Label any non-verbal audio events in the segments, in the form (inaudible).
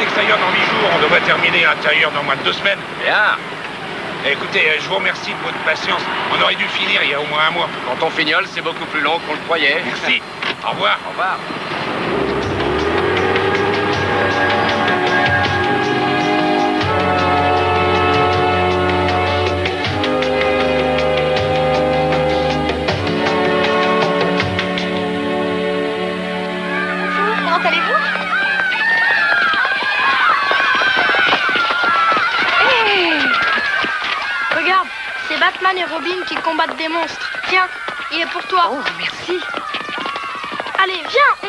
extérieur dans 8 jours. On devrait terminer l'intérieur dans moins de deux semaines. Bien. Écoutez, euh, je vous remercie de votre patience. On aurait dû finir il y a au moins un mois. Quand on fignole, c'est beaucoup plus long qu'on le croyait. Merci. (laughs) Au revoir. Au revoir. Batman et Robin qui combattent des monstres. Tiens, il est pour toi. Oh, merci. Allez, viens,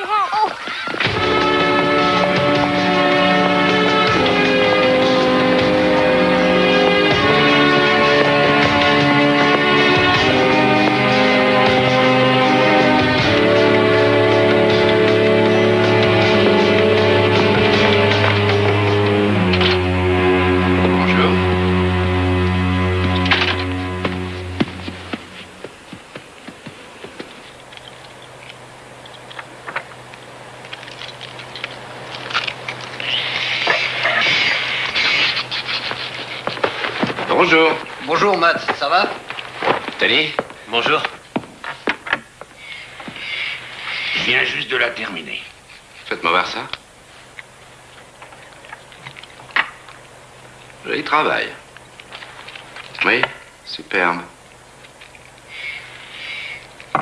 Bonjour. Matt, ça va? Tony? Bonjour. Je viens juste de la terminer. Faites-moi voir ça. Joli travail. Oui, superbe.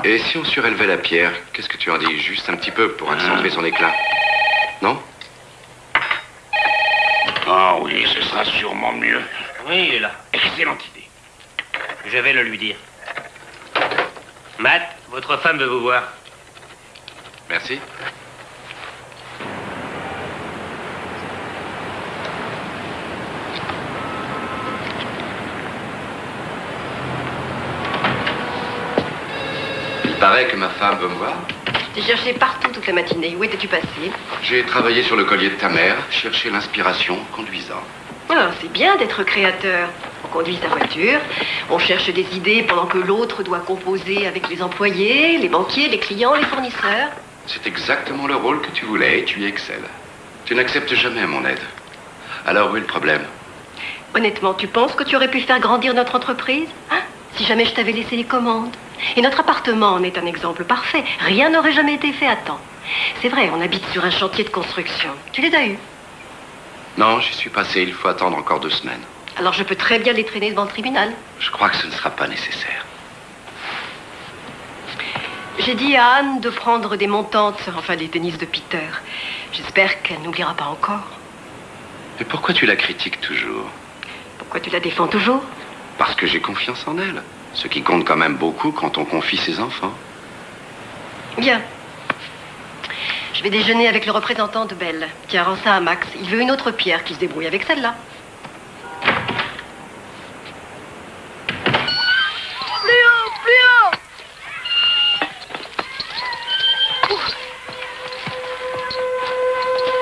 Et si on surélevait la pierre, qu'est-ce que tu en dis? Juste un petit peu pour accentuer son éclat. Non? Ah oui, ce sera sûrement mieux. Oui, il est là. Excellente idée. Je vais le lui dire. Matt, votre femme veut vous voir. Merci. Il paraît que ma femme veut me voir. J'ai cherché partout toute la matinée. Où étais-tu passé? J'ai travaillé sur le collier de ta mère, cherché l'inspiration conduisant. Ah, c'est bien d'être créateur. On conduit sa voiture, on cherche des idées pendant que l'autre doit composer avec les employés, les banquiers, les clients, les fournisseurs. C'est exactement le rôle que tu voulais et tu y excelles. Tu n'acceptes jamais mon aide. Alors où est le problème? Honnêtement, tu penses que tu aurais pu faire grandir notre entreprise? Hein? Si jamais je t'avais laissé les commandes. Et notre appartement en est un exemple parfait. Rien n'aurait jamais été fait à temps. C'est vrai, on habite sur un chantier de construction. Tu les as eus? Non, j'y suis passé, il faut attendre encore deux semaines. Alors je peux très bien les traîner devant le tribunal. Je crois que ce ne sera pas nécessaire. J'ai dit à Anne de prendre des montantes, enfin des tennis de Peter. J'espère qu'elle n'oubliera pas encore. Mais pourquoi tu la critiques toujours? Pourquoi tu la défends toujours? Parce que j'ai confiance en elle. Ce qui compte quand même beaucoup quand on confie ses enfants. Bien. Je vais déjeuner avec le représentant de Belle. Tiens, rends ça à Max. Il veut une autre pierre qui se débrouille avec celle-là. Plus haut, plus haut Ouf.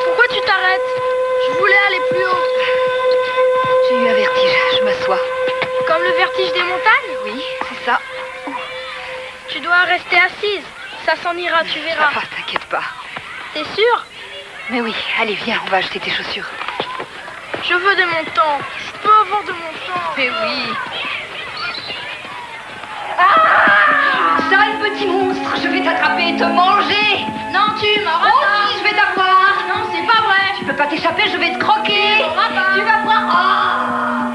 Pourquoi tu t'arrêtes? Je voulais aller plus haut. J'ai eu un vertige. Je m'assois. Comme le vertige des montagnes? Oui, c'est ça. Tu dois rester assise. Ça s'en ira, tu verras. Ah, t'inquiète pas. T'es sûr Mais oui, allez, viens, on va acheter tes chaussures. Je veux des montants. Je peux avoir de montants. Mais oui. Ah Sale petit monstre, je vais t'attraper et te manger. Non, tu m'auras Oh pas. si, je vais t'avoir. Non, c'est pas vrai. Tu peux pas t'échapper, je vais te croquer. Tu vas voir. Ah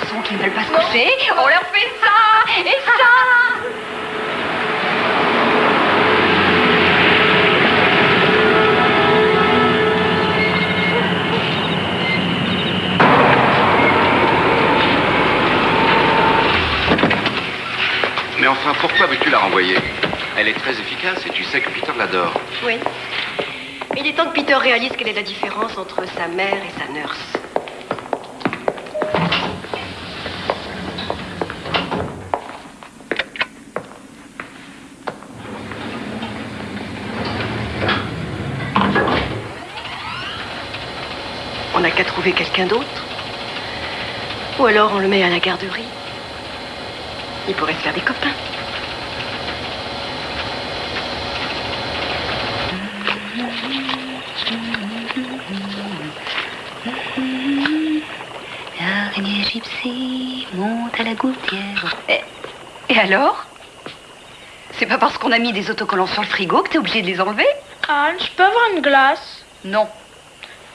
garçons qui ne veulent pas se coucher On leur fait ça et ça Mais enfin, pourquoi veux-tu la renvoyer? Elle est très efficace et tu sais que Peter l'adore. Oui. Mais il est temps que Peter réalise quelle est la différence entre sa mère et sa nurse. On n'a qu'à trouver quelqu'un d'autre. Ou alors on le met à la garderie. Il pourrait se faire des copains. L'araignée gypsy monte à la gouttière. Et, et alors? C'est pas parce qu'on a mis des autocollants sur le frigo que t'es obligé de les enlever? Anne, je peux avoir une glace Non.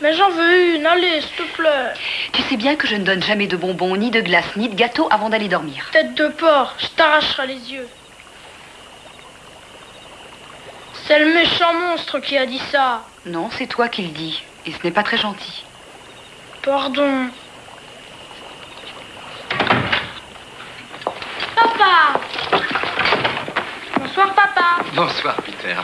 Mais j'en veux une, allez, s'il te plaît. Tu sais bien que je ne donne jamais de bonbons, ni de glace, ni de gâteau avant d'aller dormir. Tête de porc, je t'arracherai les yeux. C'est le méchant monstre qui a dit ça. Non, c'est toi qui le dis. Et ce n'est pas très gentil. Pardon. Papa Bonsoir, papa. Bonsoir, Peter.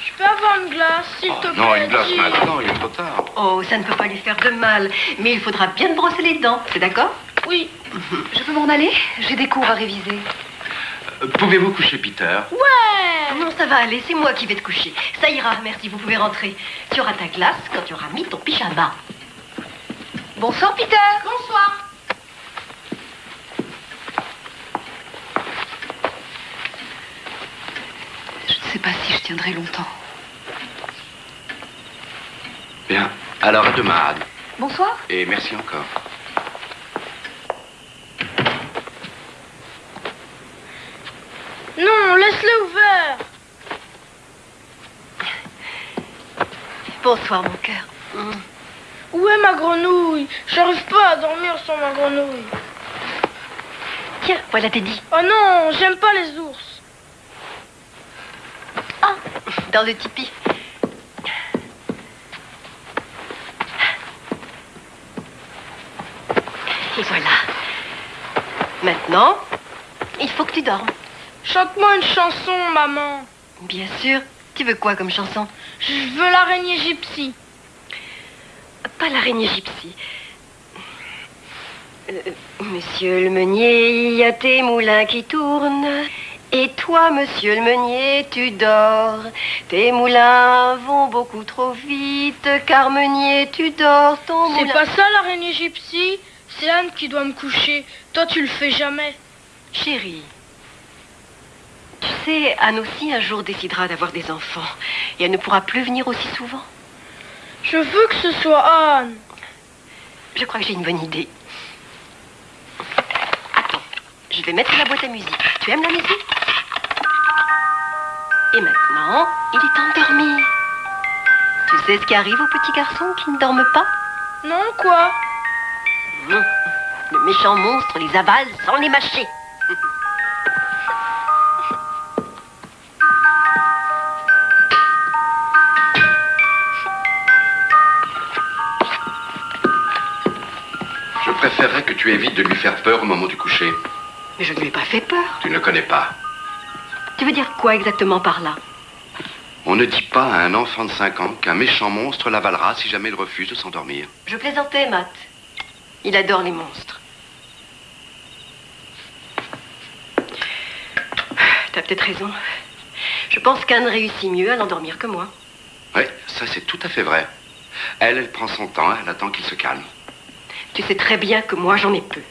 Je peux avoir une glace, s'il Oh, te plaît non, une glace dis. maintenant, il est trop tard. Oh, ça ne peut pas lui faire de mal. Mais il faudra bien te brosser les dents. C'est d'accord? Oui. Je peux m'en aller? J'ai des cours à réviser. Euh, Pouvez-vous coucher Peter? Ouais Non, ça va aller. C'est moi qui vais te coucher. Ça ira, merci. Vous pouvez rentrer. Tu auras ta glace quand tu auras mis ton pyjama. Bonsoir, Peter. Bonsoir. Ne sais pas si je tiendrai longtemps. Bien. Alors à demain, Anne. Bonsoir. Et merci encore. Non, laisse-le ouvert. Bonsoir, mon cœur. Où est ma grenouille? J'arrive pas à dormir sans ma grenouille. Tiens, voilà Teddy. Oh non, j'aime pas les ours. Ah, dans le tipi. Et voilà. Maintenant, il faut que tu dormes. Chante-moi une chanson, maman. Bien sûr. Tu veux quoi comme chanson? Je veux l'araignée gypsy. Pas l'araignée gypsy. Euh, monsieur le meunier, il y a tes moulins qui tournent. Et toi, monsieur le meunier, tu dors. Tes moulins vont beaucoup trop vite, car meunier, tu dors. Ton C'est moulin... pas ça l'araignée gypsy C'est Anne qui doit me coucher. Toi, tu le fais jamais. Chérie, tu sais, Anne aussi un jour décidera d'avoir des enfants. Et elle ne pourra plus venir aussi souvent. Je veux que ce soit Anne. Je crois que j'ai une bonne idée. Attends, je vais mettre la boîte à musique. Tu aimes la musique? Et maintenant, il est temps de dormir. Tu sais ce qui arrive aux petits garçons qui ne dorment pas? Non, quoi? Non. Le méchant monstre les avale sans les mâcher. Je préférerais que tu évites de lui faire peur au moment du coucher. Mais je ne lui ai pas fait peur. Tu ne le connais pas. Tu veux dire quoi exactement par là? On ne dit pas à un enfant de 5 ans qu'un méchant monstre l'avalera si jamais il refuse de s'endormir. Je plaisantais, Matt. Il adore les monstres. T'as peut-être raison. Je pense qu'Anne réussit mieux à l'endormir que moi. Oui, ça c'est tout à fait vrai. Elle, elle prend son temps, elle attend qu'il se calme. Tu sais très bien que moi, j'en ai peu.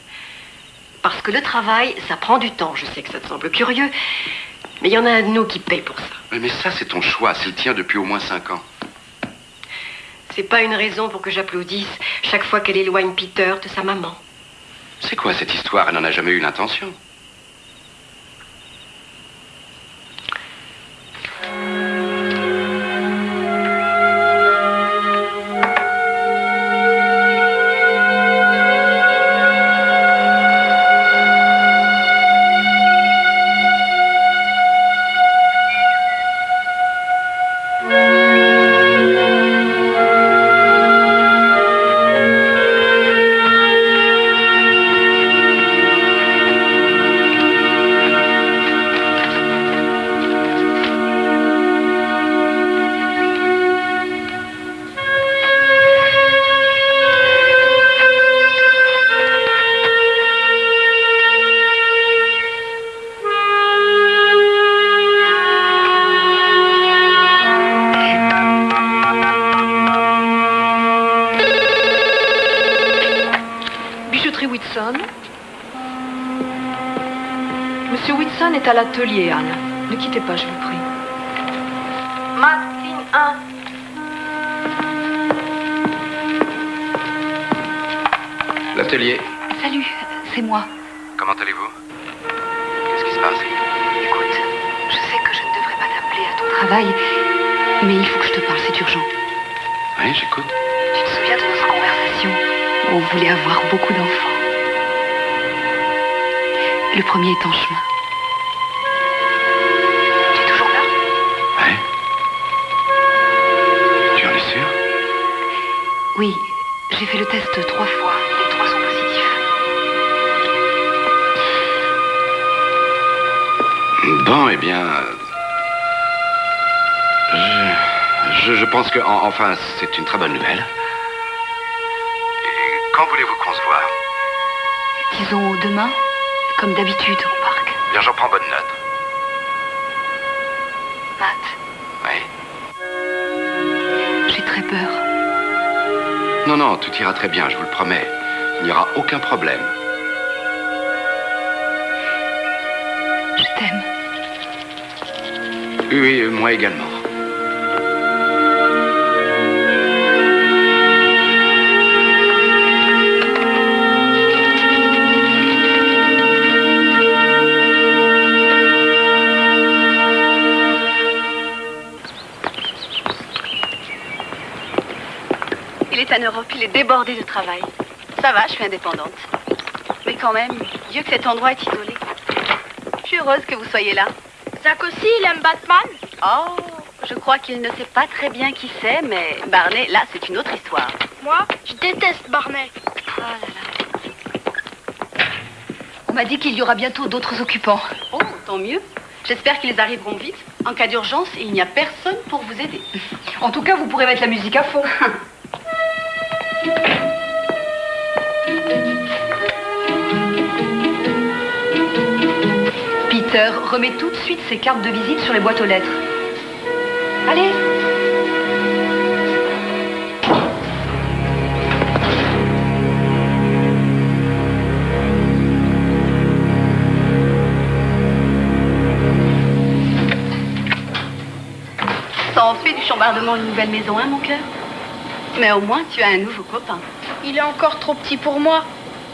Parce que le travail, ça prend du temps. Je sais que ça te semble curieux, mais il y en a un de nous qui paye pour ça. Oui, Mais ça c'est ton choix, c'est le tien depuis au moins 5 ans. C'est pas une raison pour que j'applaudisse chaque fois qu'elle éloigne Peter de sa maman. C'est quoi cette histoire? Elle n'en a jamais eu l'intention. L'atelier, Anne. Ne quittez pas, je vous prie. Matt, ligne 1. L'atelier. Salut, c'est moi. Comment allez-vous? Qu'est-ce qui se passe? Écoute, je sais que je ne devrais pas t'appeler à ton travail, mais il faut que je te parle, c'est urgent. Oui, j'écoute. Tu te souviens de notre conversation? Où on voulait avoir beaucoup d'enfants Le premier est en chemin. Oui, j'ai fait le test trois fois. Les trois sont positifs. Bon, eh bien. Je, je, je pense que. en- enfin, c'est une très bonne nouvelle. Et quand voulez-vous qu'on se voit? Disons demain, comme d'habitude au parc. Bien, j'en prends bonne Non, non, tout ira très bien, je vous le promets. Il n'y aura aucun problème. Je t'aime. Oui, oui, moi également. Il est débordé de travail. Ça va, je suis indépendante. Mais quand même, Dieu que cet endroit est isolé. Je suis heureuse que vous soyez là. Zach aussi, il aime Batman Oh, je crois qu'il ne sait pas très bien qui c'est, mais Barney, là, c'est une autre histoire. Moi, je déteste Barney. Oh là là. On m'a dit qu'il y aura bientôt d'autres occupants. Oh, tant mieux. J'espère qu'ils arriveront vite. En cas d'urgence, il n'y a personne pour vous aider. En tout cas, vous pourrez mettre la musique à fond. (laughs) Peter, remets tout de suite ces cartes de visite sur les boîtes aux lettres. Allez Ça en fait du chambardement une nouvelle maison, hein, mon cœur? Mais au moins, tu as un nouveau copain. Il est encore trop petit pour moi.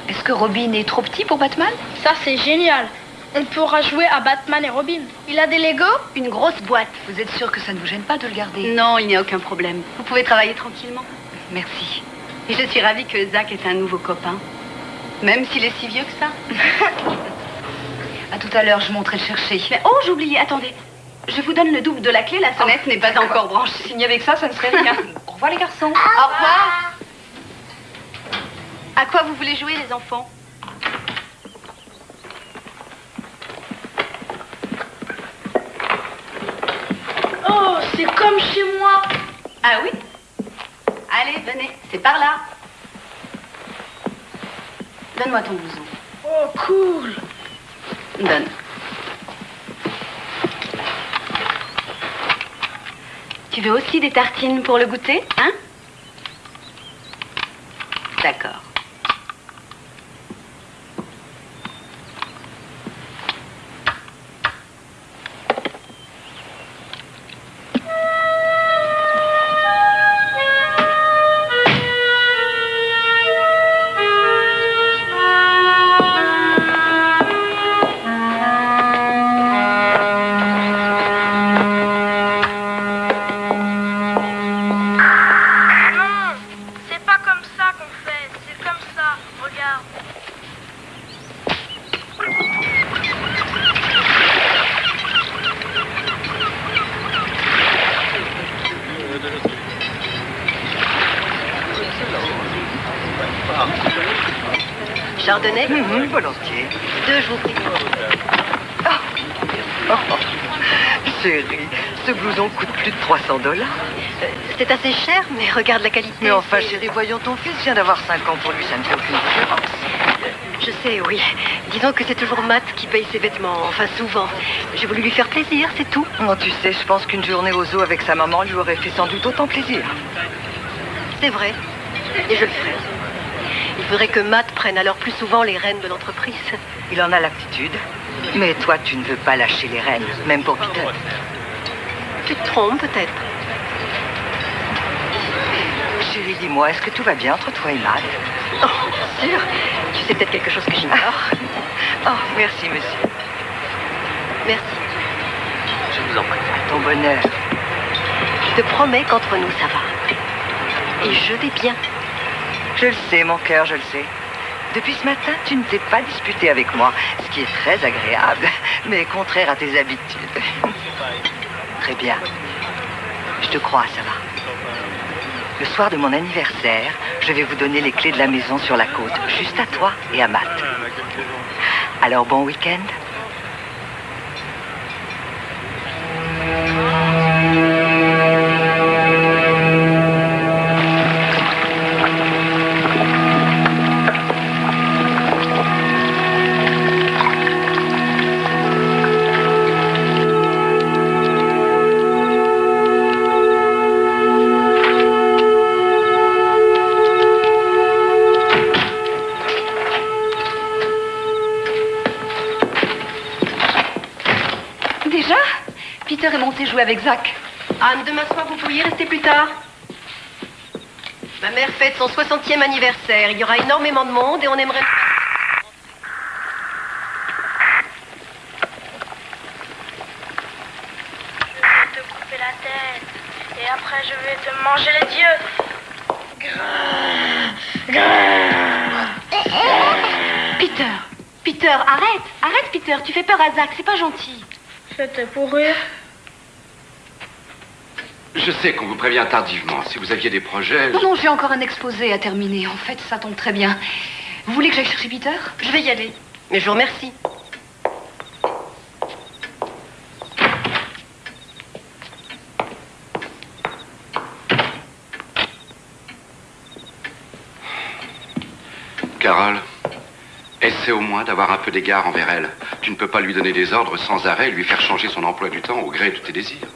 Est-ce que Robin est trop petit pour Batman? Ça, c'est génial. On pourra jouer à Batman et Robin. Il a des Legos Une grosse boîte. Vous êtes sûr que ça ne vous gêne pas de le garder? Non, il n'y a aucun problème. Vous pouvez travailler tranquillement. Merci. Et je suis ravie que Zach ait un nouveau copain. Même s'il est si vieux que ça. (laughs) À tout à l'heure, je monterai le chercher. Mais oh, j'oubliais, attendez. Je vous donne le double de la clé, la sonnette n'est pas encore branchée. (laughs) Signé avec ça, ça ne serait rien. (laughs) Au revoir les garçons. Au revoir. À quoi vous voulez jouer, les enfants Oh, c'est comme chez moi. Ah oui Allez, venez, c'est par là. Donne-moi ton blouson. Oh, cool. Donne. Tu veux aussi des tartines pour le goûter, hein? D'accord. Chardonnay volontiers. Deux, je vous prie. Chérie, ce blouson coûte plus de 300 dollars. C'est assez cher, mais regarde la qualité. Mais enfin, chérie, voyons, ton fils vient d'avoir 5 ans pour lui, ça ne fait aucune différence. Je sais, oui. Disons que c'est toujours Matt qui paye ses vêtements, enfin souvent. J'ai voulu lui faire plaisir, c'est tout. Oh, tu sais, je pense qu'une journée au zoo avec sa maman lui aurait fait sans doute autant plaisir. C'est vrai. Et je le ferai. Il faudrait que Matt prenne alors plus souvent les rênes de l'entreprise. Il en a l'aptitude. Mais toi, tu ne veux pas lâcher les rênes, même pour Peter. Tu te trompes peut-être. Chérie, dis-moi, est-ce que tout va bien entre toi et Matt? Oh, bien sûr. Tu sais peut-être quelque chose que j'ignore. Oh, merci, monsieur. Merci. Je vous en prie. Ton bonheur. Je te promets qu'entre nous, ça va. Et je vais bien. Je le sais, mon cœur, je le sais. Depuis ce matin, tu ne t'es pas disputé avec moi, ce qui est très agréable, mais contraire à tes habitudes. Très bien. Je te crois, ça va. Le soir de mon anniversaire, je vais vous donner les clés de la maison sur la côte, juste à toi et à Matt. Alors bon week-end avec Zach. Anne, demain soir, vous pourriez rester plus tard Ma mère fête son 60e anniversaire. Il y aura énormément de monde et on aimerait... Je vais te couper la tête. Et après, je vais te manger les yeux. Peter Peter, arrête Arrête, Peter, tu fais peur à Zach, c'est pas gentil. C'était pour rire. Je sais qu'on vous prévient tardivement. Si vous aviez des projets... Non, non, j'ai encore un exposé à terminer. En fait, ça tombe très bien. Vous voulez que j'aille chercher Peter? Je vais y aller. Mais je vous remercie. Carole, essaie au moins d'avoir un peu d'égard envers elle. Tu ne peux pas lui donner des ordres sans arrêt et lui faire changer son emploi du temps au gré de tes désirs.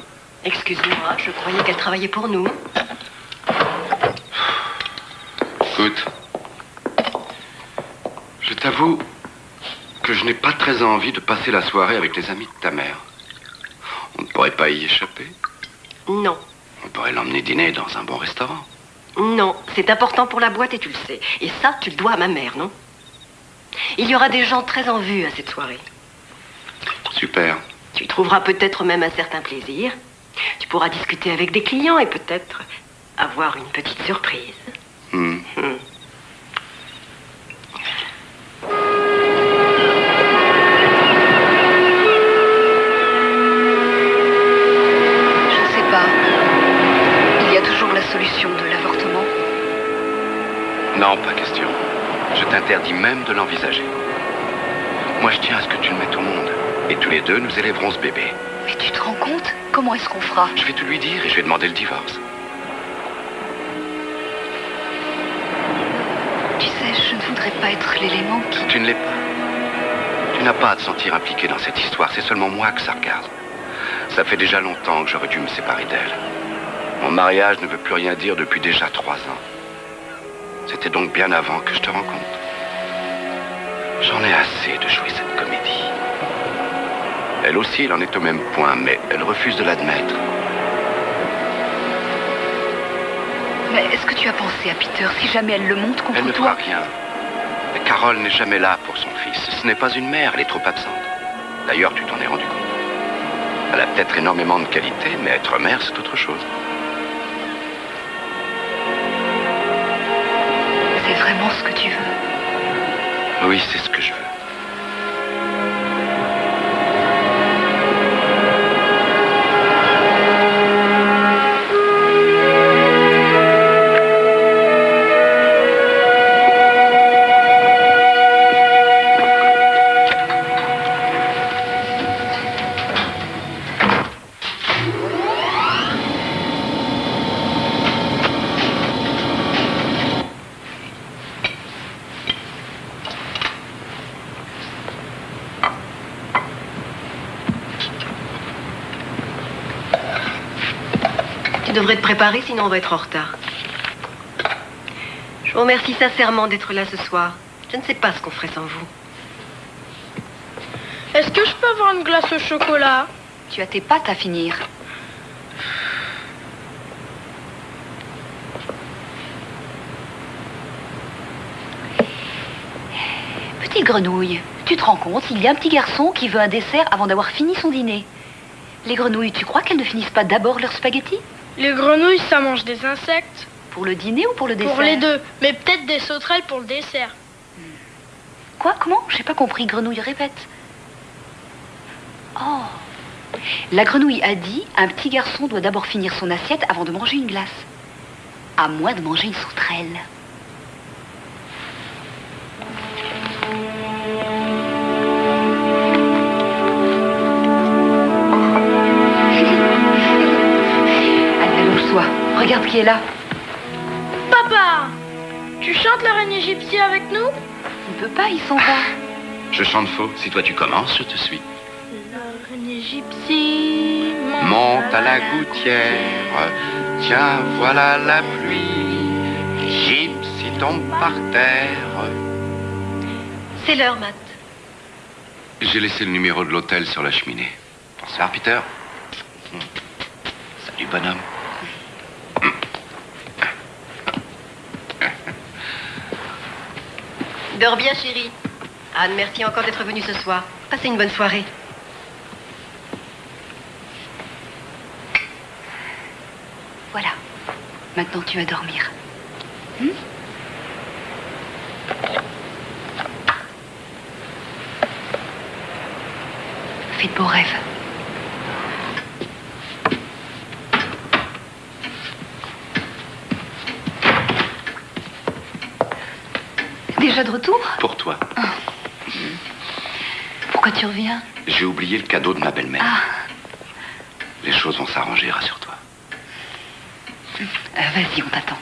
Excuse-moi, je croyais qu'elle travaillait pour nous. Écoute, je t'avoue que je n'ai pas très envie de passer la soirée avec les amis de ta mère. On ne pourrait pas y échapper. Non. On pourrait l'emmener dîner dans un bon restaurant. Non, c'est important pour la boîte et tu le sais. Et ça, tu le dois à ma mère, non? Il y aura des gens très en vue à cette soirée. Super. Tu y trouveras peut-être même un certain plaisir. Tu pourras discuter avec des clients et peut-être avoir une petite surprise. Hmm. Hmm. Je ne sais pas. Il y a toujours la solution de l'avortement. Non, pas question. Je t'interdis même de l'envisager. Moi, je tiens à ce que tu le mettes au monde. Et tous les deux, nous élèverons ce bébé. Mais tu te rends compte? Comment est-ce qu'on fera Je vais tout lui dire et je vais demander le divorce. Tu sais, je ne voudrais pas être l'élément qui... Tu ne l'es pas. Tu n'as pas à te sentir impliqué dans cette histoire. C'est seulement moi que ça regarde. Ça fait déjà longtemps que j'aurais dû me séparer d'elle. Mon mariage ne veut plus rien dire depuis déjà trois ans. C'était donc bien avant que je te rencontre. J'en ai assez de jouer cette comédie. Elle aussi, elle en est au même point, mais elle refuse de l'admettre. Mais est-ce que tu as pensé à Peter si jamais elle le monte contre Elle ne toi fera rien. Mais Carole n'est jamais là pour son fils. Ce n'est pas une mère, elle est trop absente. D'ailleurs, tu t'en es rendu compte. Elle a peut-être énormément de qualités, mais être mère, c'est autre chose. C'est vraiment ce que tu veux. Oui, c'est ce que je veux. Tu devrais te préparer, sinon on va être en retard. Je vous remercie sincèrement d'être là ce soir. Je ne sais pas ce qu'on ferait sans vous. Est-ce que je peux avoir une glace au chocolat? Tu as tes pâtes à finir. Petite grenouille, tu te rends compte, il y a un petit garçon qui veut un dessert avant d'avoir fini son dîner. Les grenouilles, tu crois qu'elles ne finissent pas d'abord leur spaghetti? Les grenouilles, ça mange des insectes. Pour le dîner ou pour le dessert Pour les deux. Mais peut-être des sauterelles pour le dessert. Quoi Comment? J'ai pas compris. Grenouille, répète. Oh La grenouille a dit un petit garçon doit d'abord finir son assiette avant de manger une glace. À moins de manger une sauterelle. Qui est là. Papa Tu chantes la reine égyptienne avec nous? Il ne peut pas, il s'en va. Je chante faux. Si toi tu commences, je te suis. La reine égyptienne Monte à la gouttière. Tiens, voilà la pluie. Gypsy tombe par terre. C'est l'heure, Matt. J'ai laissé le numéro de l'hôtel sur la cheminée. Bonsoir, Peter. Salut, bonhomme. Dors bien, chérie. Anne, merci encore d'être venue ce soir. Passez une bonne soirée. Voilà. Maintenant, tu vas dormir. Hmm? Fais de beaux rêves. Déjà de retour Pour toi. Pourquoi tu reviens J'ai oublié le cadeau de ma belle-mère. Ah, Les choses vont s'arranger, rassure-toi. euh, vas-y, on t'attend.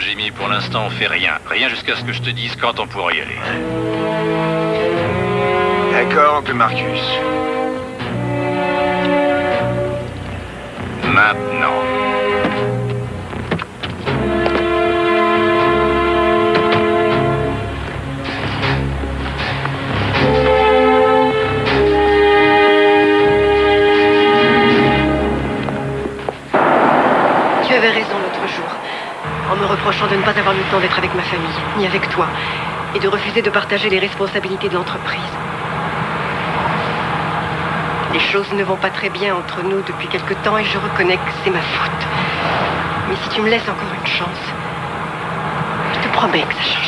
Jimmy. Pour l'instant, on fait rien. Rien jusqu'à ce que je te dise quand on pourra y aller. D'accord, oncle Marcus. Maintenant. De ne pas avoir le temps d'être avec ma famille, ni avec toi, et de refuser de partager les responsabilités de l'entreprise. Les choses ne vont pas très bien entre nous depuis quelque temps et je reconnais que c'est ma faute. Mais si tu me laisses encore une chance, je te promets que ça changera.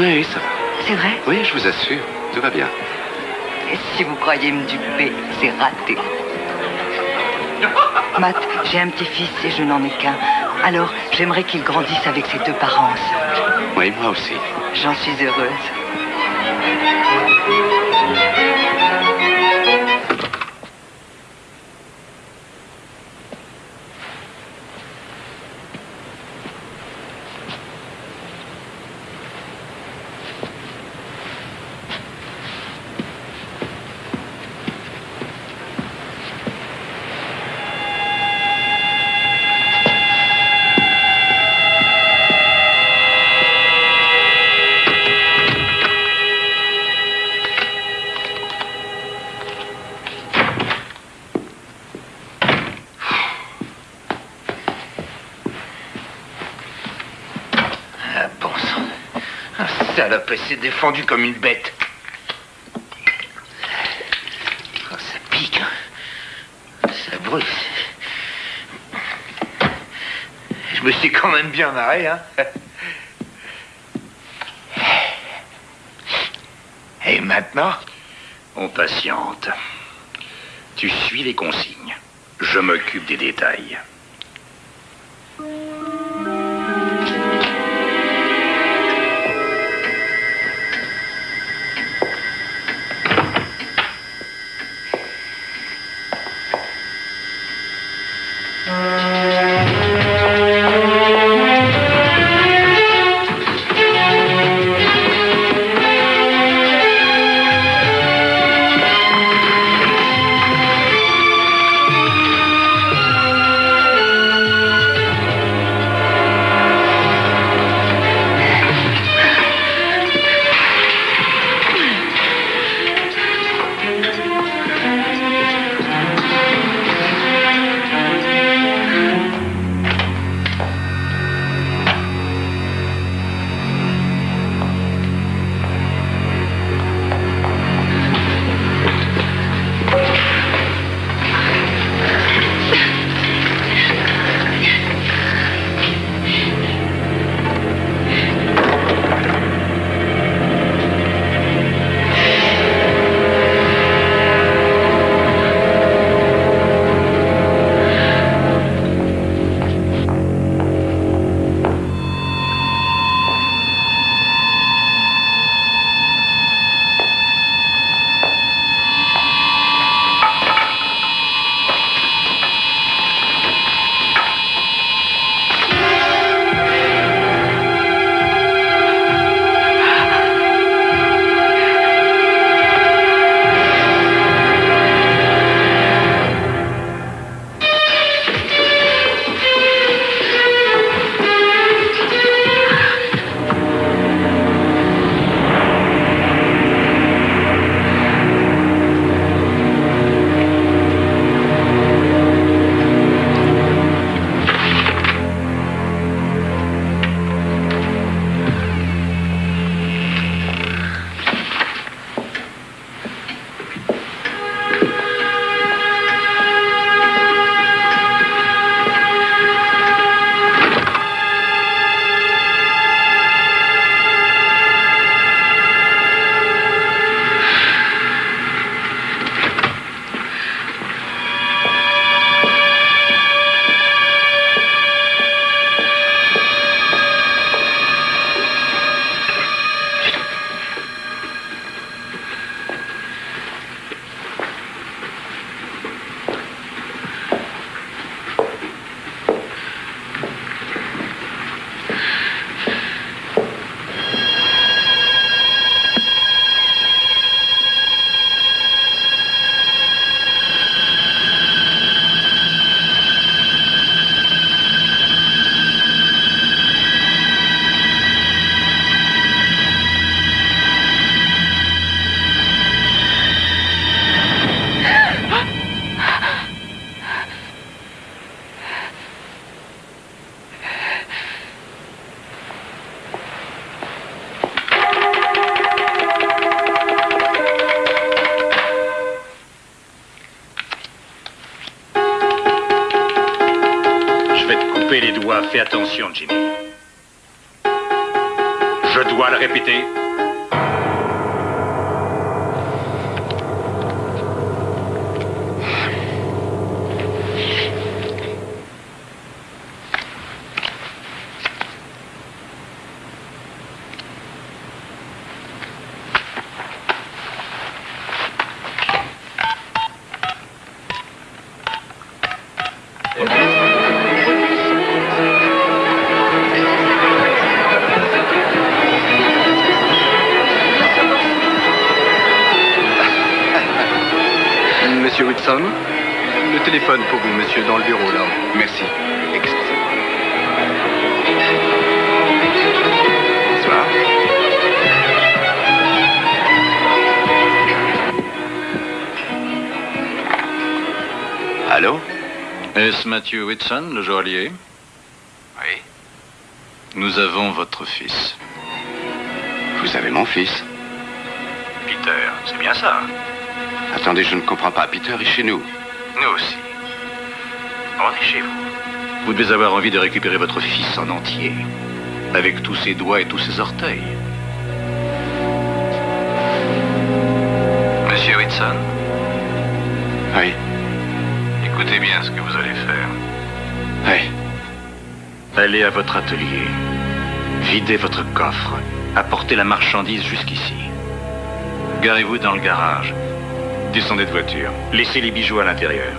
Oui, ça va. C'est vrai Oui, je vous assure. Tout va bien. Et si vous croyez me duper, c'est raté. Matt, j'ai un petit-fils et je n'en ai qu'un. Alors, j'aimerais qu'il grandisse avec ses deux parents ensemble. Oui, moi aussi. J'en suis heureuse. Ah, salope, elle s'est défendue comme une bête. Oh, ça pique. hein. Ça brûle. Je me suis quand même bien marré, hein. Et maintenant On patiente. Tu suis les consignes. Je m'occupe des détails. Fais attention, monsieur, dans le bureau, là. Merci. Excusez-moi. Bonsoir. Allô Est-ce Matthew Whitson, le joaillier Oui. Nous avons votre fils. Vous avez mon fils Peter, c'est bien ça. Attendez, je ne comprends pas. Peter est chez nous. Nous aussi. Est chez vous. Vous devez avoir envie de récupérer votre fils en entier. Avec tous ses doigts et tous ses orteils. Monsieur Whitson Oui. Écoutez bien ce que vous allez faire. Oui. Allez à votre atelier. Videz votre coffre. Apportez la marchandise jusqu'ici. Garez-vous dans le garage. Descendez de voiture. Laissez les bijoux à l'intérieur.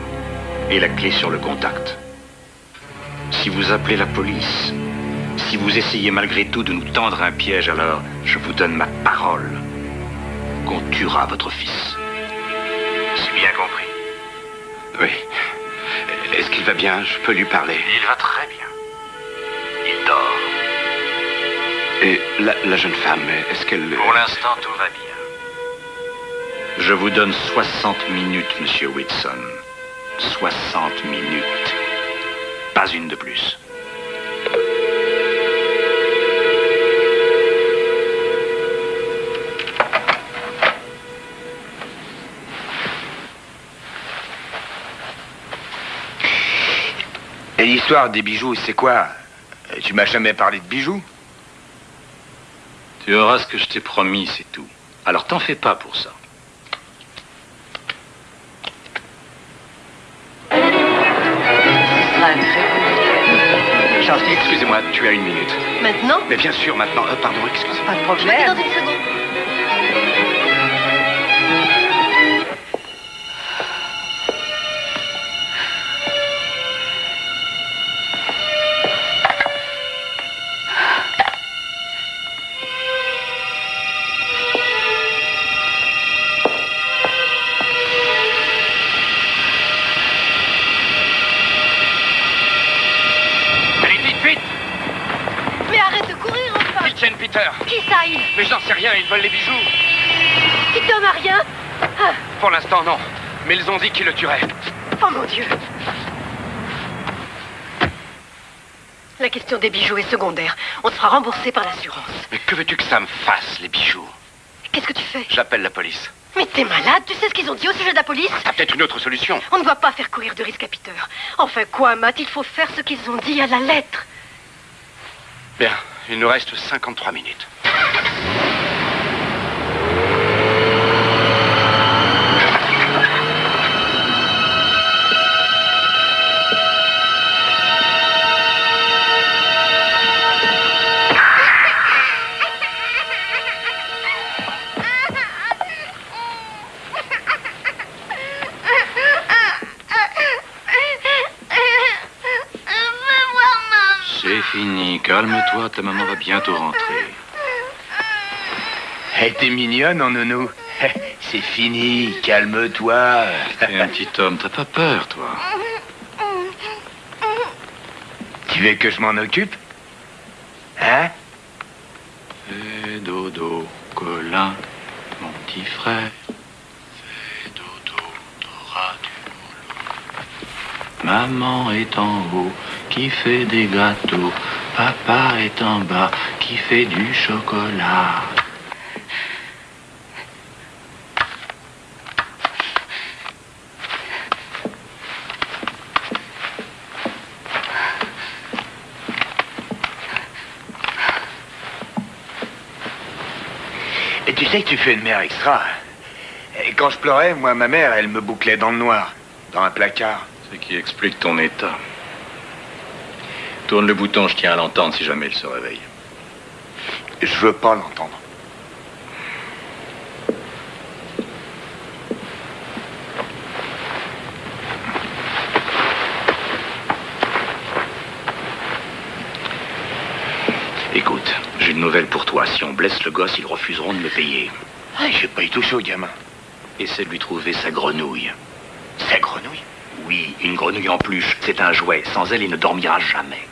Et la clé sur le contact. Si vous appelez la police, si vous essayez malgré tout de nous tendre un piège, alors je vous donne ma parole qu'on tuera votre fils. C'est bien compris. Oui. Est-ce qu'il va bien? Je peux lui parler. Il va très bien. Il dort. Et la, la jeune femme, est-ce qu'elle... Pour l'instant, tout va bien. Je vous donne 60 minutes, monsieur Whitson. 60 minutes. Pas une de plus. Et l'histoire des bijoux, c'est quoi? Tu m'as jamais parlé de bijoux? Tu auras ce que je t'ai promis, c'est tout. Alors t'en fais pas pour ça. Charles, excusez-moi, tu as une minute. Maintenant? Mais bien sûr, maintenant. Euh, pardon, excusez-moi. Pas de Je problème. dans une seconde. Mais j'en sais rien, ils veulent les bijoux Peter n'a rien Ah, Pour l'instant, non. Mais ils ont dit qu'ils le tueraient. Oh mon Dieu La question des bijoux est secondaire. On sera remboursé par l'assurance. Mais que veux-tu que ça me fasse, les bijoux? Qu'est-ce que tu fais? J'appelle la police. Mais t'es malade? Tu sais ce qu'ils ont dit au sujet de la police? T'as peut-être une autre solution. On ne doit pas faire courir de risque à Peter. Enfin quoi, Matt Il faut faire ce qu'ils ont dit à la lettre. Bien, il nous reste 53 minutes. C'est fini, calme-toi, ta maman va bientôt rentrer. Elle était mignonne, en nounou. (laughs) C'est fini, calme-toi. T'es un petit homme, t'as pas peur, toi Tu veux que je m'en occupe? Hein? Fais dodo, Colin, mon petit frère. Fais dodo, t'auras du boulot. Maman est en haut, qui fait des gâteaux. Papa est en bas, qui fait du chocolat. Sais que tu fais une mère extra. Et quand je pleurais, moi, ma mère, elle me bouclait dans le noir, dans un placard. Ce qui explique ton état. Tourne le bouton, je tiens à l'entendre si jamais il se réveille. Je veux pas l'entendre. Écoute, j'ai une nouvelle pour toi. Si on blesse le gosse, ils refuseront de me payer. Ah, j'ai pas eu tout chaud, gamin. Essaie de lui trouver sa grenouille. Sa grenouille? Oui, une grenouille en peluche. C'est un jouet. Sans elle, il ne dormira jamais.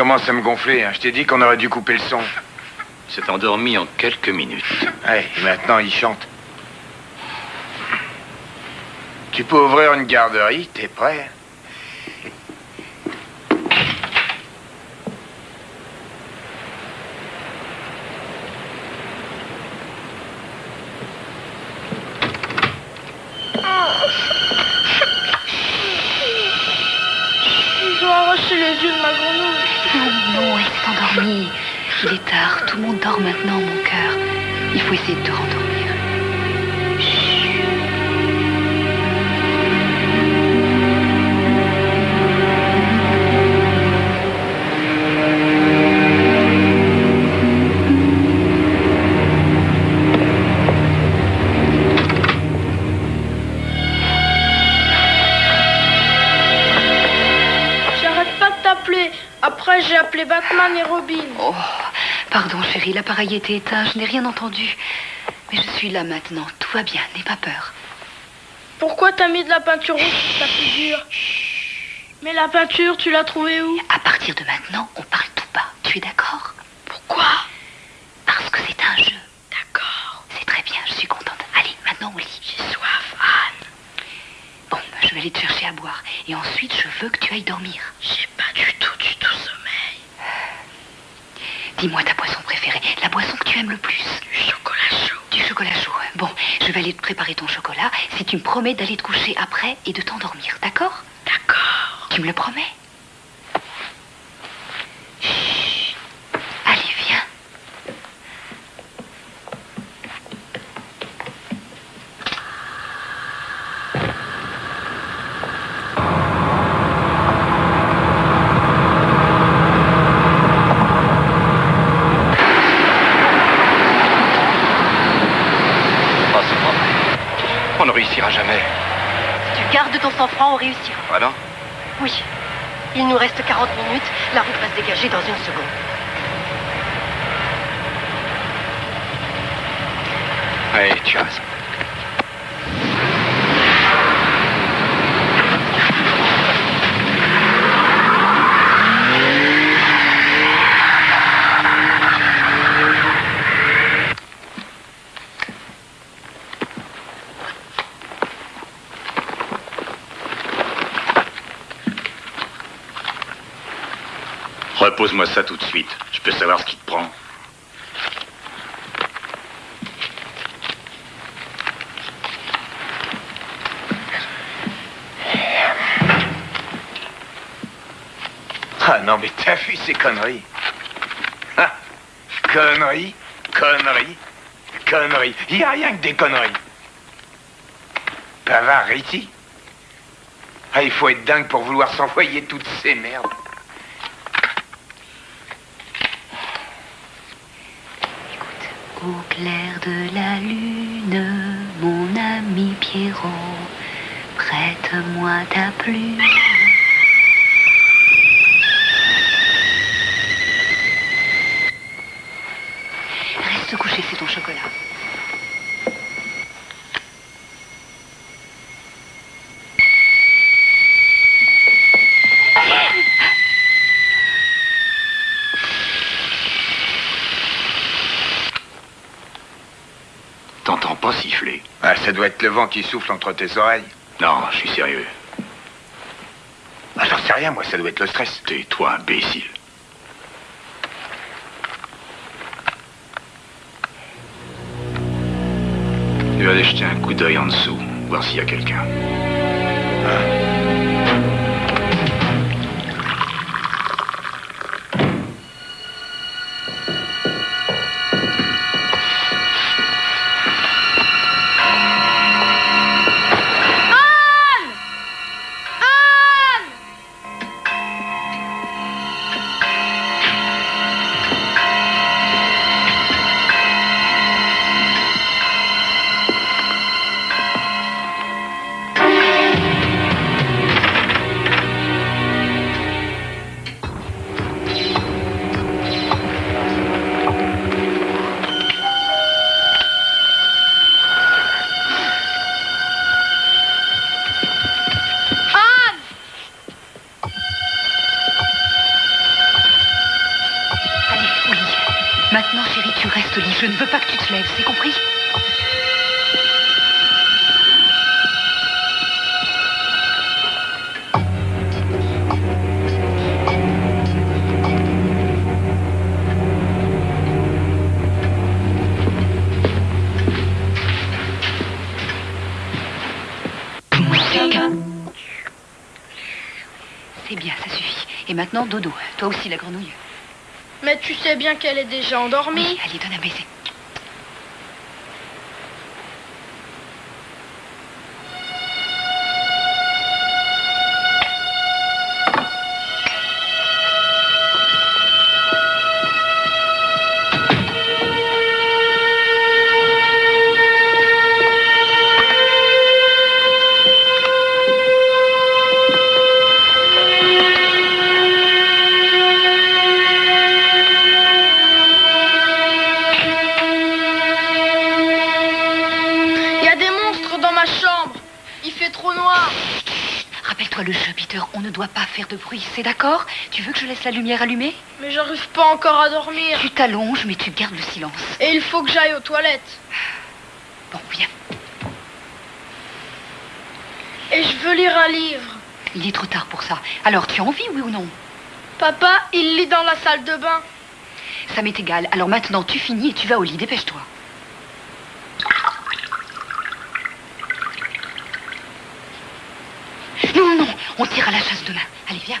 Commence à me gonfler. hein. Je t'ai dit qu'on aurait dû couper le son. Il s'est endormi en quelques minutes. Ouais, et maintenant, il chante. Tu peux ouvrir une garderie, t'es prêt? L'appareil était éteint, je n'ai rien entendu. Mais je suis là maintenant, tout va bien, n'aie pas peur. Pourquoi t'as mis de la peinture rouge sur ta figure? Mais la peinture, tu l'as trouvée où? À partir de maintenant, on parle tout bas. Tu es d'accord Pourquoi Parce que c'est un jeu. D'accord. C'est très bien, je suis contente. Allez, maintenant au lit. J'ai soif, Anne. Bon, bah, je vais aller te chercher à boire. Et ensuite, je veux que tu ailles dormir. J'ai pas du tout, du tout sommeil. Dis-moi ta boisson préférée, la boisson que tu aimes le plus. Du chocolat chaud. Du chocolat chaud. Bon, je vais aller te préparer ton chocolat si tu me promets d'aller te coucher après et de t'endormir, d'accord? D'accord. Tu me le promets Chut. Allez, viens. Oh, c'est pas vrai. On ne réussira jamais. Si tu gardes ton sang-froid, on réussira. Ah non Oui. Il nous reste 40 minutes. La route va se dégager dans une seconde. Oui, tu as raison. Repose-moi ça tout de suite. Je peux savoir ce qui te prend. Ah non, mais t'as vu ces conneries? Ah, Conneries, conneries, conneries. Il n'y a rien que des conneries. Bavard, ici Ah, il faut être dingue pour vouloir s'envoyer toutes ces merdes. Au clair de la lune, mon ami Pierrot, prête-moi ta plume. toucher, c'est ton chocolat. T'entends pas siffler Ah, ça doit être le vent qui souffle entre tes oreilles. Non, je suis sérieux. Ah, j'en sais rien, moi, ça doit être le stress. Tais-toi, imbécile. Tu vas aller jeter un coup d'œil en dessous, voir s'il y a quelqu'un. Anne Dodo. Toi aussi, la grenouille. Mais tu sais bien qu'elle est déjà endormie. Oui, allez, donne c'est d'accord? Tu veux que je laisse la lumière allumée? Mais j'arrive pas encore à dormir. Tu t'allonges, mais tu gardes le silence. Et il faut que j'aille aux toilettes. Bon, viens. Et je veux lire un livre. Il est trop tard pour ça. Alors, tu as envie, oui ou non? Papa, il lit dans la salle de bain. Ça m'est égal. Alors maintenant, tu finis et tu vas au lit. Dépêche-toi. Non, non, non. On tire à la chasse demain. Viens.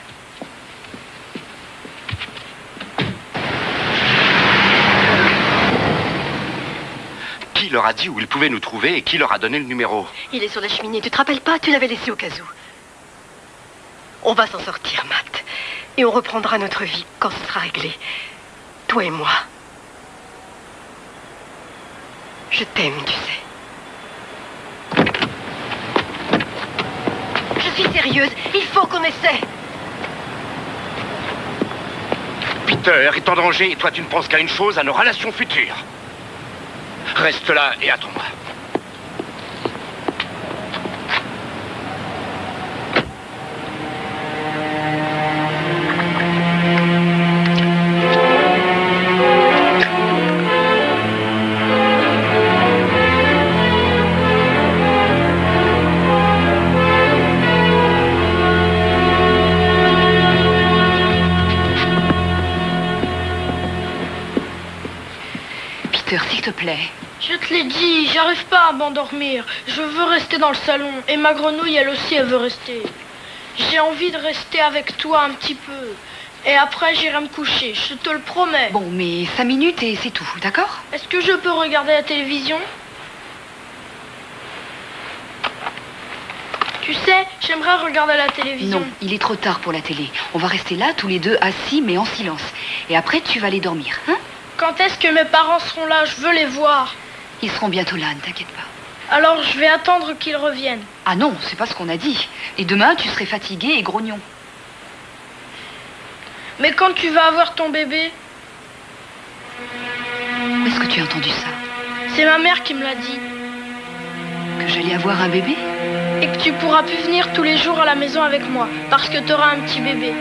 Qui leur a dit où ils pouvaient nous trouver et qui leur a donné le numéro Il est sur la cheminée. Tu te rappelles pas? Tu l'avais laissé au cas où. On va s'en sortir, Matt. Et on reprendra notre vie quand ce sera réglé. Toi et moi. Je t'aime, tu sais. Je suis sérieuse. Il faut qu'on essaie. Est en danger et toi tu ne penses qu'à une chose, à nos relations futures. Reste là et attends-moi. L'ai dit, j'arrive pas à m'endormir. Je veux rester dans le salon. Et ma grenouille, elle aussi, elle veut rester. J'ai envie de rester avec toi un petit peu. Et après, j'irai me coucher, je te le promets. Bon, mais cinq minutes et c'est tout, d'accord? Est-ce que je peux regarder la télévision? Tu sais, j'aimerais regarder la télévision. Non, il est trop tard pour la télé. On va rester là, tous les deux, assis, mais en silence. Et après, tu vas aller dormir, hein? Quand est-ce que mes parents seront là? Je veux les voir. Ils seront bientôt là, ne t'inquiète pas. Alors, je vais attendre qu'ils reviennent. Ah non, c'est pas ce qu'on a dit. Et demain, tu serais fatigué et grognon. Mais quand tu vas avoir ton bébé? Où est-ce que tu as entendu ça? C'est ma mère qui me l'a dit. Que j'allais avoir un bébé? Et que tu pourras plus venir tous les jours à la maison avec moi, parce que tu auras un petit bébé.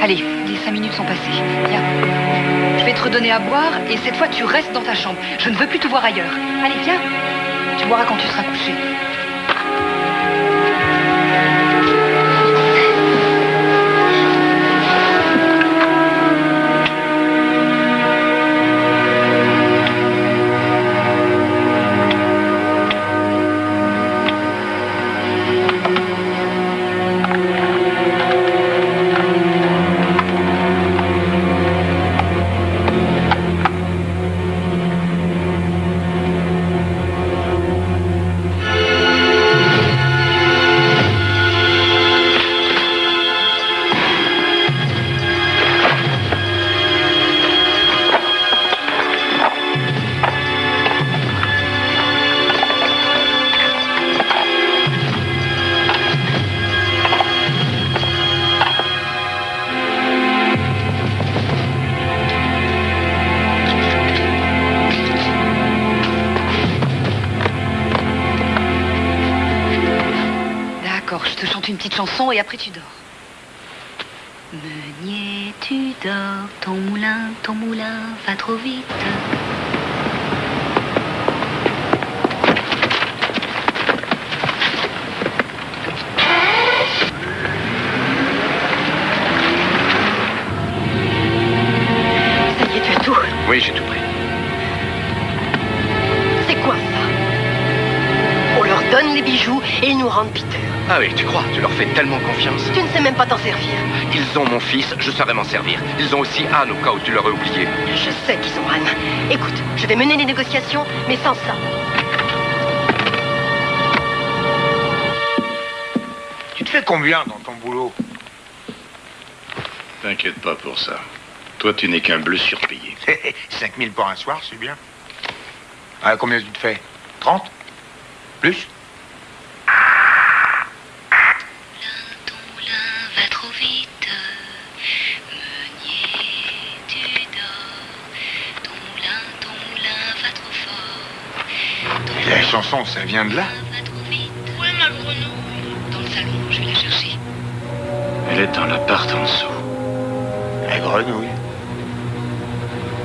Allez, les cinq minutes sont passées. Viens. Je vais te redonner à boire et cette fois tu restes dans ta chambre. Je ne veux plus te voir ailleurs. Allez, viens. Tu boiras quand tu seras couché. Confiance Tu ne sais même pas t'en servir. Ils ont mon fils, je saurais m'en servir. Ils ont aussi Anne au cas où tu l'aurais oublié. Je sais qu'ils ont Anne. Écoute, je vais mener les négociations, mais sans ça. Tu te fais combien dans ton boulot? T'inquiète pas pour ça. Toi, tu n'es qu'un bleu surpayé. (laughs) 5000 pour un soir, c'est bien. Ah, combien tu te fais? 30 Plus? Chanson, ça vient de là Où est ma grenouille Dans le salon, je vais la chercher. Elle est dans l'appart en dessous. La grenouille.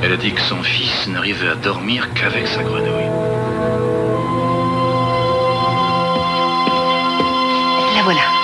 Elle a dit que son fils n'arrivait à dormir qu'avec sa grenouille. La voilà.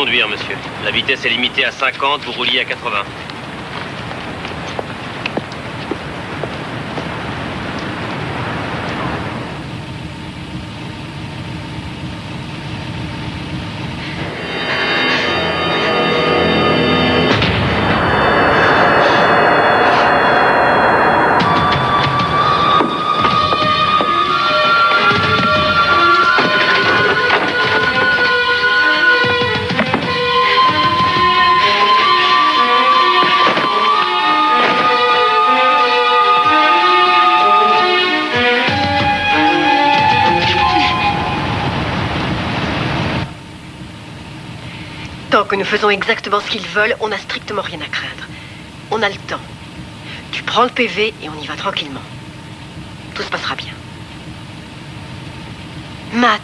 Conduire, monsieur. La vitesse est limitée à 50, vous rouliez à 80. Nous faisons exactement ce qu'ils veulent, on n'a strictement rien à craindre. On a le temps. Tu prends le PV et on y va tranquillement. Tout se passera bien. Matt,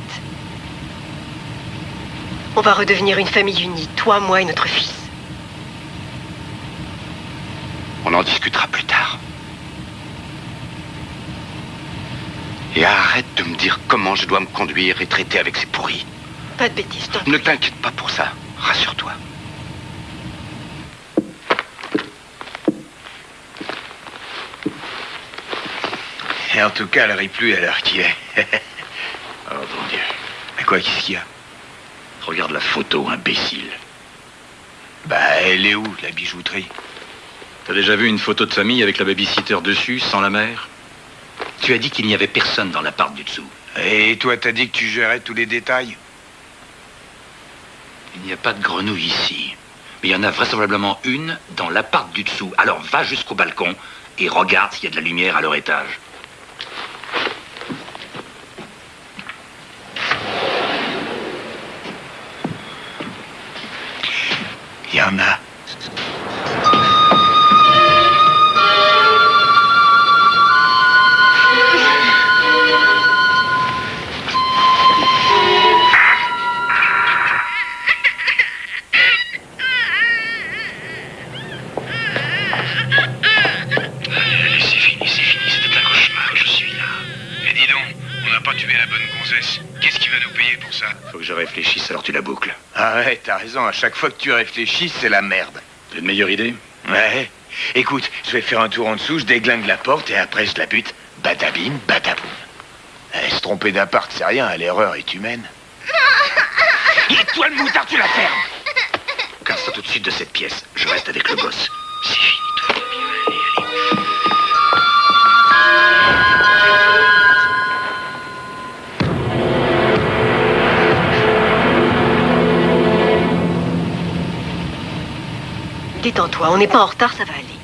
on va redevenir une famille unie, toi, moi et notre fils. On en discutera plus tard. Et arrête de me dire comment je dois me conduire et traiter avec ces pourris. Pas de bêtises, Ne t'inquiète pas pour ça. Rassure-toi. Et en tout cas, elle rit plus à l'heure qu'il est? (laughs) Oh mon Dieu. À quoi, qu'est-ce qu'il y a? Regarde la photo, imbécile. Bah, elle est où, la bijouterie? T'as déjà vu une photo de famille avec la babysitter dessus, sans la mère? Tu as dit qu'il n'y avait personne dans l'appart du dessous. Et toi, t'as dit que tu gérais tous les détails? Il n'y a pas de grenouille ici. Mais il y en a vraisemblablement une dans l'appart du dessous. Alors va jusqu'au balcon et regarde s'il y a de la lumière à leur étage. Il je réfléchisse, alors tu la boucles. Ah ouais, t'as raison, à chaque fois que tu réfléchis, c'est la merde. T'as une meilleure idée? Ouais. Écoute, je vais faire un tour en dessous, je déglingue la porte et après je la bute. Badabim, badaboum. Eh, se tromper d'appart, c'est rien, l'erreur est humaine. (laughs) Et toi, le moutard, tu la fermes Casse-toi tout de suite de cette pièce. Je reste avec le boss. Détends-toi, on n'est pas en retard, ça va aller.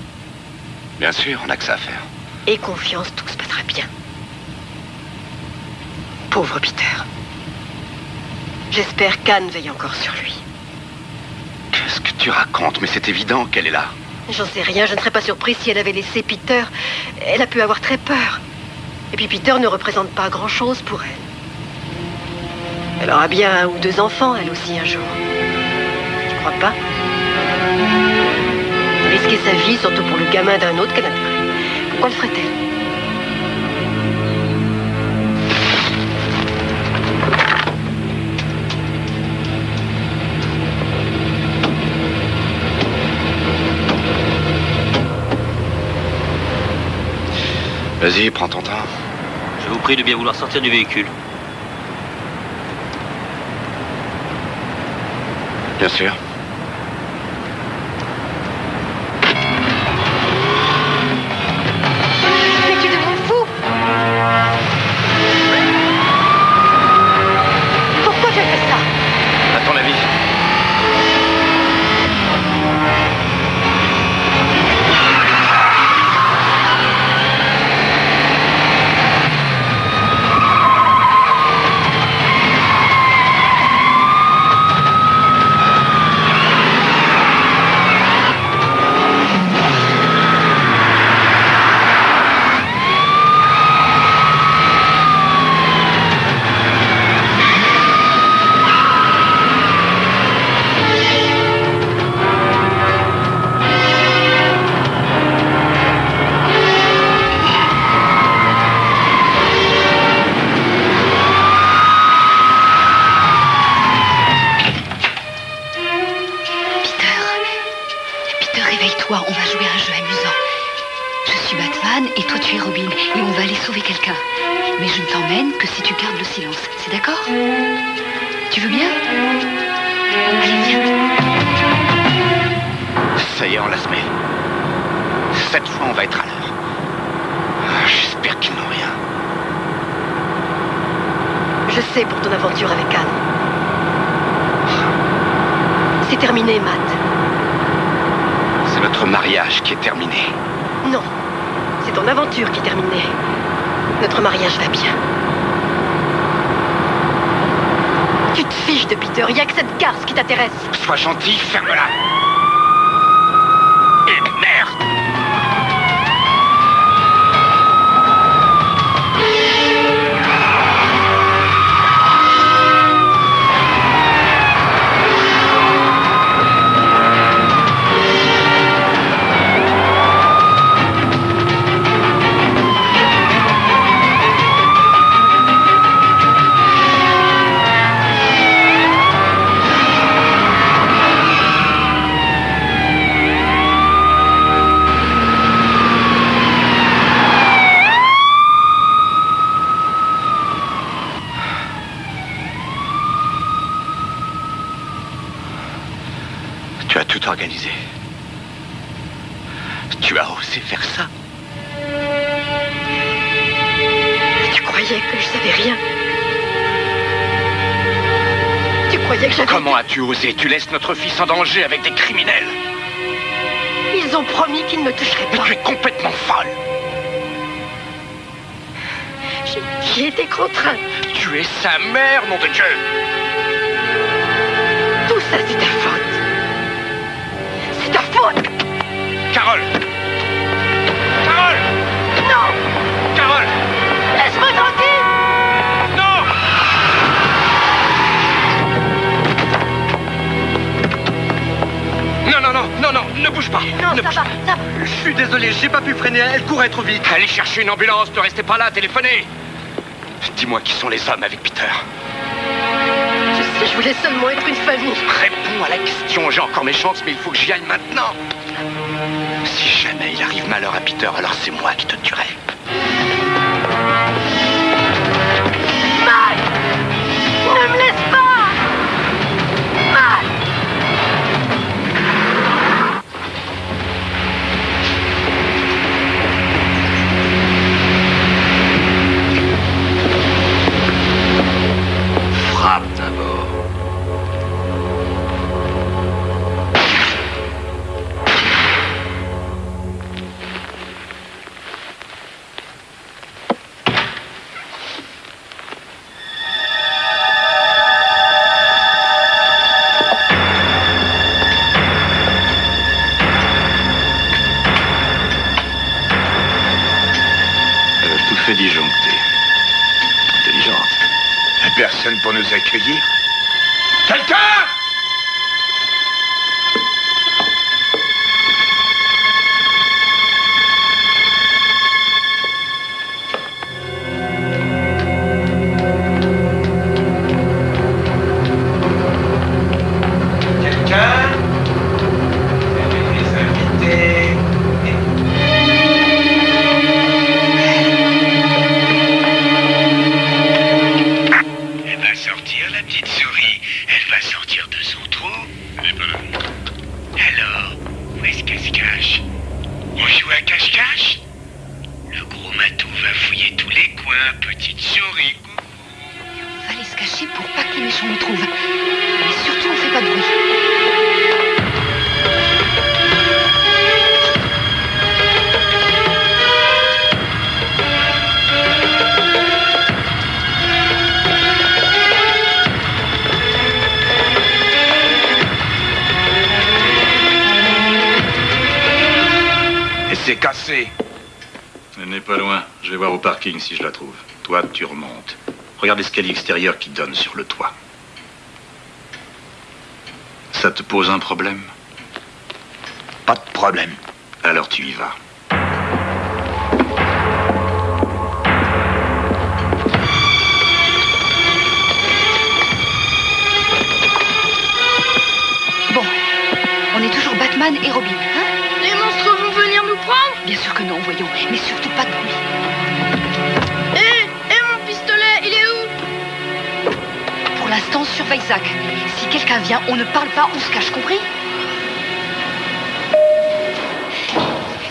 Bien sûr, on n'a que ça à faire. Et confiance, tout se passera bien. Pauvre Peter. J'espère qu'Anne veille encore sur lui. Qu'est-ce que tu racontes? Mais c'est évident qu'elle est là. J'en sais rien, je ne serais pas surprise si elle avait laissé Peter. Elle a pu avoir très peur. Et puis Peter ne représente pas grand-chose pour elle. Elle aura bien un ou deux enfants, elle aussi, un jour. Tu crois pas? Risquer sa vie, surtout pour le gamin d'un autre, quel intérêt Pourquoi le ferait-elle Vas-y, prends ton temps. Je vous prie de bien vouloir sortir du véhicule. Bien sûr. Batman et toi tu es Robin et on va aller sauver quelqu'un. Mais je ne t'emmène que si tu gardes le silence. C'est d'accord? Tu veux bien? Allez, viens. Ça y est, on la se met. Cette fois, on va être à l'heure. Ah, J'espère qu'ils n'ont rien. Je sais pour ton aventure avec Anne. C'est terminé, Matt. C'est notre mariage qui est terminé. Ton aventure qui est terminée. Notre mariage va bien. Tu te fiches de Peter, il a que cette garce qui t'intéresse. Sois gentil, ferme-la. Notre fils en danger avec des criminels. Ils ont promis qu'ils ne me toucheraient Mais pas. tu es complètement folle. J'ai- J'ai été contrainte. Tu es sa mère, nom de Dieu. Tout ça, c'est ta faute. Non, non, non, non, ne bouge pas. Non, ne ça bouge va, ça va. Je suis désolé, j'ai pas pu freiner, elle courait trop vite. Allez chercher une ambulance, ne restez pas là, téléphonez. Dis-moi qui sont les hommes avec Peter. Je sais, je voulais seulement être une famille. Réponds à la question, j'ai encore mes chances, mais il faut que j'y aille maintenant. Si jamais il arrive malheur à Peter, alors c'est moi qui te tuerai. Matt Ne me laisse l'escalier extérieur qui donne sur le toit. Ça te pose un problème? Pas de problème. Alors tu y vas. Bon, on est toujours Batman et Robin, Si quelqu'un vient, on ne parle pas, on se cache, compris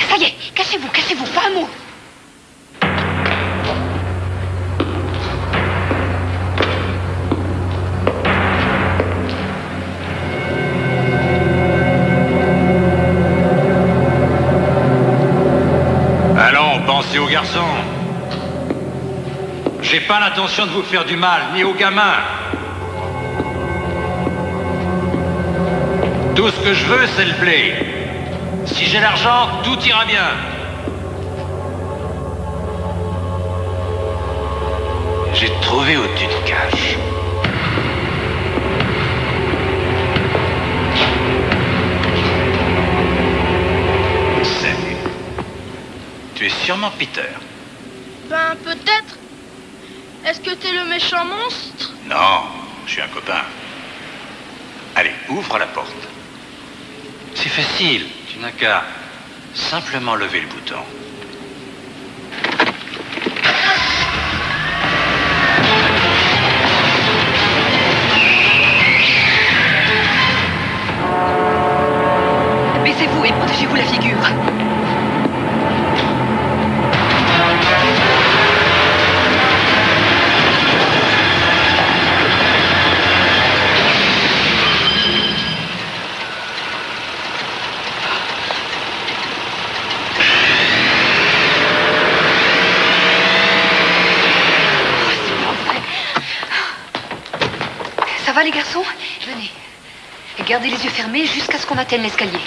Ça y est, cachez-vous, cachez-vous, pas un mot. Allons, pensez aux garçons. J'ai pas l'intention de vous faire du mal, ni aux gamins. Tout ce que je veux, c'est le blé. Si j'ai l'argent, tout ira bien. J'ai trouvé où tu te caches. Salut. Tu es sûrement Peter. Ben, peut-être. Est-ce que t'es le méchant monstre? Non, je suis un copain. Allez, ouvre la porte. Facile, tu n'as qu'à simplement lever le bouton. Fermés jusqu'à ce qu'on atteigne l'escalier.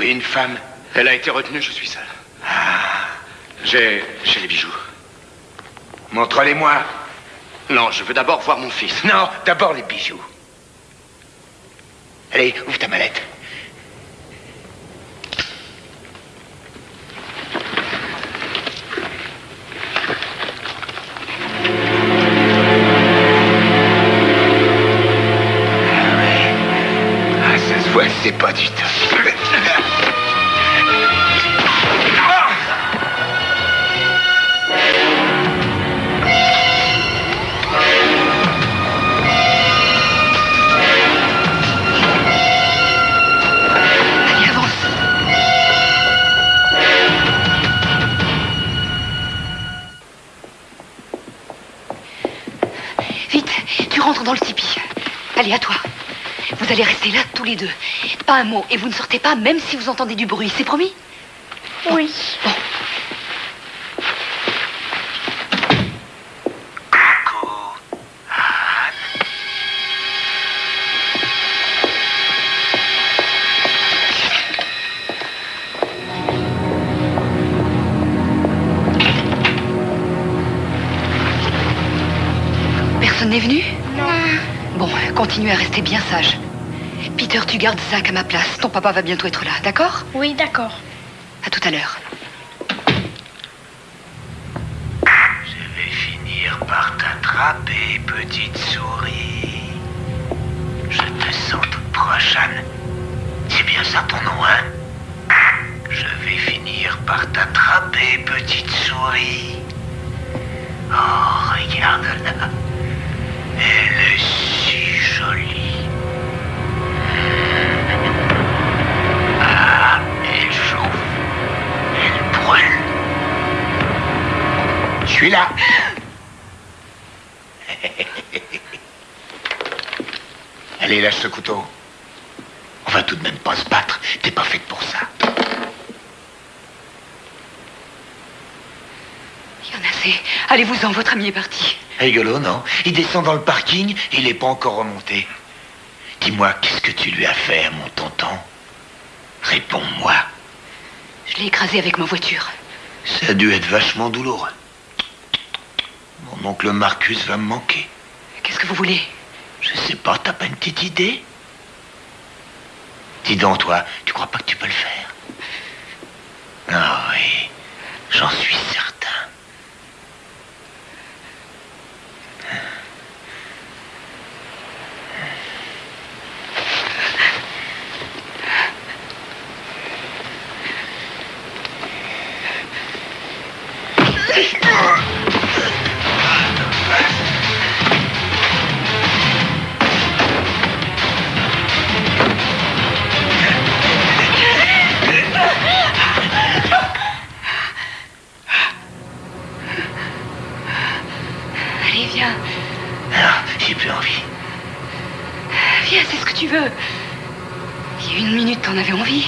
Une femme. Elle a été retenue, je suis seul. J'ai. j'ai les bijoux. Montre-les-moi. Non, je veux d'abord voir mon fils. Non, d'abord les bijoux. Allez, ouvre les deux. Pas un mot, et vous ne sortez pas même si vous entendez du bruit, c'est promis Oui. Personne n'est venu Non. Bon, continuez à rester bien sage. Peter, tu gardes Zach à ma place. Ton papa va bientôt être là, d'accord? Oui, d'accord. À tout à l'heure. Je vais finir par t'attraper, petite souris. Je te sens toute prochaine. C'est bien ça ton nom, hein? Je vais finir par t'attraper, petite souris. Oh, regarde-la. Suis là. Allez, lâche ce couteau. On va tout de même pas se battre. T'es pas faite pour ça. Il y en a assez. Allez-vous-en, votre ami est parti. Rigolo, non? Il descend dans le parking il n'est pas encore remonté. Dis-moi, qu'est-ce que tu lui as fait à mon tonton? Réponds-moi. Je l'ai écrasé avec ma voiture. Ça a dû être vachement douloureux. Mon oncle Marcus va me manquer. Qu'est-ce que vous voulez? Je sais pas, t'as pas une petite idée? Dis donc, toi, tu crois pas que tu peux le faire? Ah oui, j'en suis certain. Allez, viens. Ah, j'ai plus envie. Viens, c'est ce que tu veux. Il y a une minute, t'en avais envie.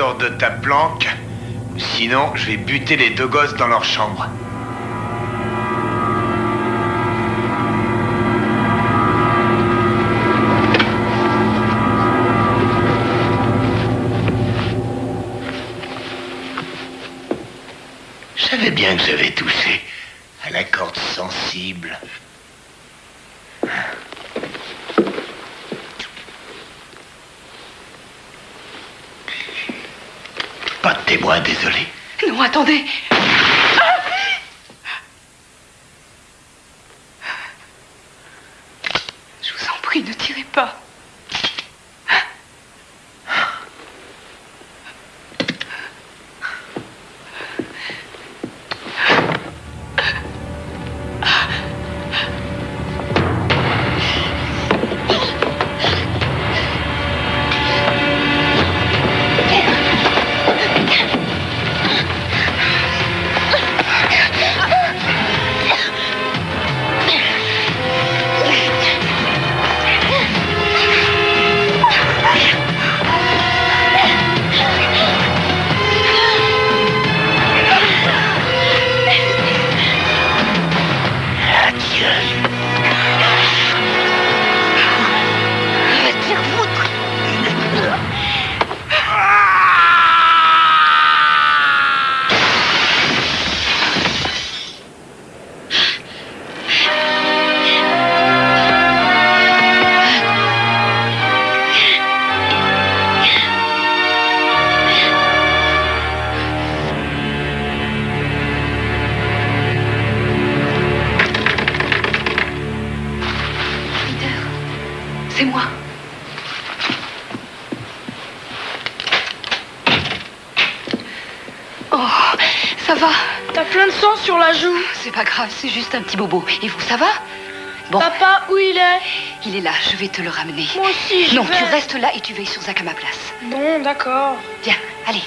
Sors de ta planque. Sinon, je vais buter les deux gosses dans leur chambre. Je savais bien que j'avais touché à la corde sensible. Témoin, désolé. Non, attendez. pas grave, c'est juste un petit bobo. Et vous, ça va Bon. Papa, où il est Il est là, je vais te le ramener. Moi aussi, Non, tu restes là et tu veilles sur Zach à ma place. Bon, d'accord. Viens, allez.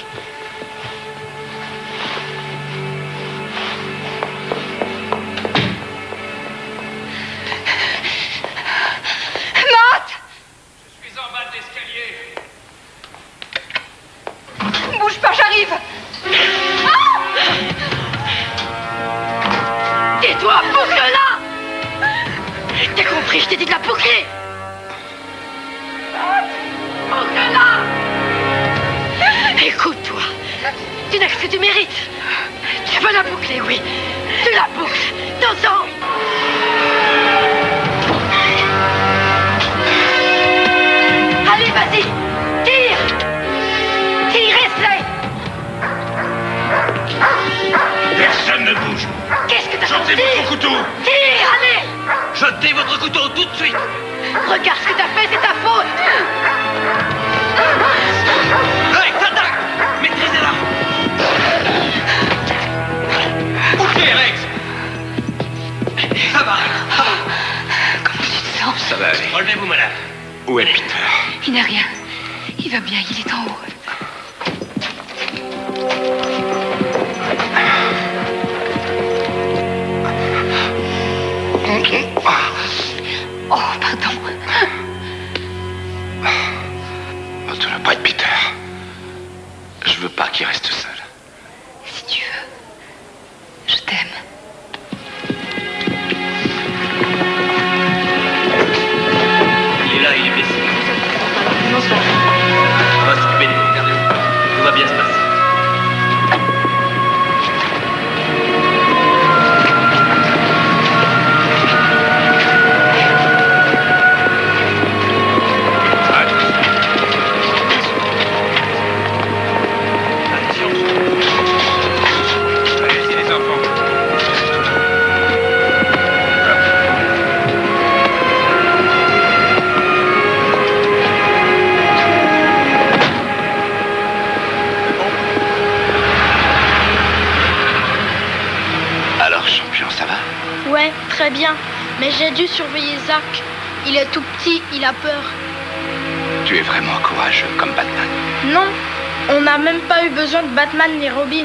les robins.